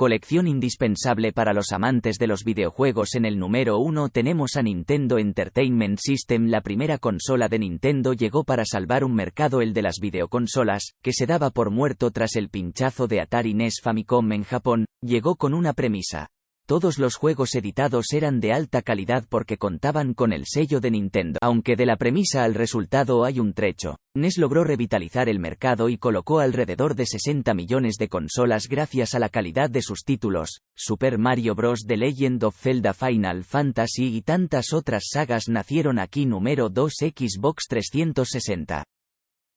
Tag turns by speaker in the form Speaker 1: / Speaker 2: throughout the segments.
Speaker 1: Colección indispensable para los amantes de los videojuegos en el número 1 tenemos a Nintendo Entertainment System La primera consola de Nintendo llegó para salvar un mercado el de las videoconsolas, que se daba por muerto tras el pinchazo de Atari NES Famicom en Japón, llegó con una premisa. Todos los juegos editados eran de alta calidad porque contaban con el sello de Nintendo. Aunque de la premisa al resultado hay un trecho, NES logró revitalizar el mercado y colocó alrededor de 60 millones de consolas gracias a la calidad de sus títulos, Super Mario Bros. The Legend of Zelda Final Fantasy y tantas otras sagas nacieron aquí número 2 Xbox 360.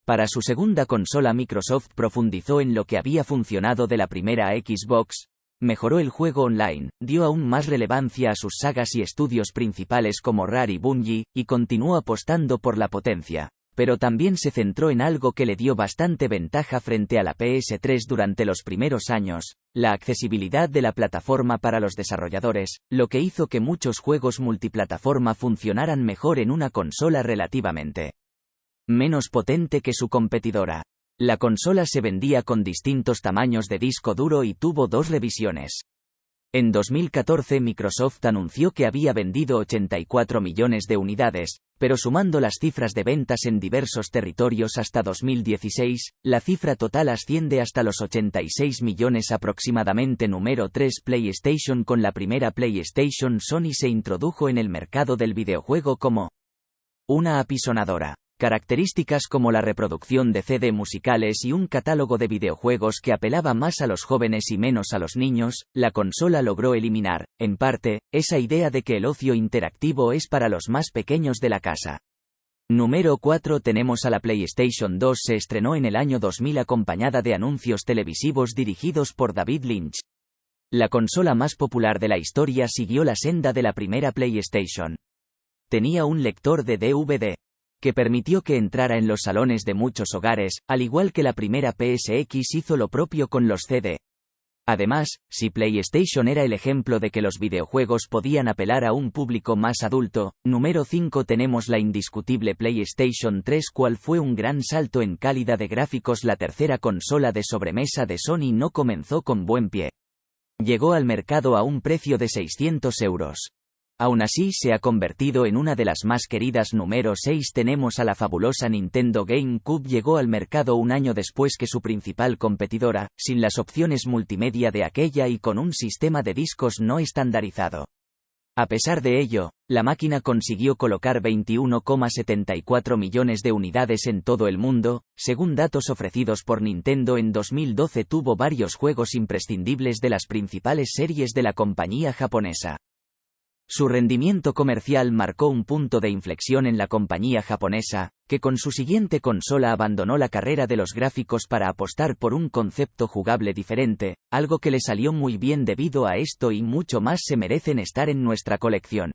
Speaker 1: Para su segunda consola Microsoft profundizó en lo que había funcionado de la primera Xbox, mejoró el juego online, dio aún más relevancia a sus sagas y estudios principales como Rare y Bungie, y continuó apostando por la potencia. Pero también se centró en algo que le dio bastante ventaja frente a la PS3 durante los primeros años, la accesibilidad de la plataforma para los desarrolladores, lo que hizo que muchos juegos multiplataforma funcionaran mejor en una consola relativamente menos potente que su competidora. La consola se vendía con distintos tamaños de disco duro y tuvo dos revisiones. En 2014 Microsoft anunció que había vendido 84 millones de unidades, pero sumando las cifras de ventas en diversos territorios hasta 2016, la cifra total asciende hasta los 86 millones aproximadamente. Número 3 PlayStation Con la primera PlayStation Sony se introdujo en el mercado del videojuego como una apisonadora características como la reproducción de CD musicales y un catálogo de videojuegos que apelaba más a los jóvenes y menos a los niños, la consola logró eliminar, en parte, esa idea de que el ocio interactivo es para los más pequeños de la casa. Número 4 tenemos a la PlayStation 2 se estrenó en el año 2000 acompañada de anuncios televisivos dirigidos por David Lynch. La consola más popular de la historia siguió la senda de la primera PlayStation. Tenía un lector de DVD que permitió que entrara en los salones de muchos hogares, al igual que la primera PSX hizo lo propio con los CD. Además, si PlayStation era el ejemplo de que los videojuegos podían apelar a un público más adulto, número 5 tenemos la indiscutible PlayStation 3 cual fue un gran salto en calidad de gráficos la tercera consola de sobremesa de Sony no comenzó con buen pie. Llegó al mercado a un precio de 600 euros. Aún así se ha convertido en una de las más queridas. Número 6 tenemos a la fabulosa Nintendo GameCube llegó al mercado un año después que su principal competidora, sin las opciones multimedia de aquella y con un sistema de discos no estandarizado. A pesar de ello, la máquina consiguió colocar 21,74 millones de unidades en todo el mundo, según datos ofrecidos por Nintendo en 2012 tuvo varios juegos imprescindibles de las principales series de la compañía japonesa. Su rendimiento comercial marcó un punto de inflexión en la compañía japonesa, que con su siguiente consola abandonó la carrera de los gráficos para apostar por un concepto jugable diferente, algo que le salió muy bien debido a esto y mucho más se merecen estar en nuestra colección.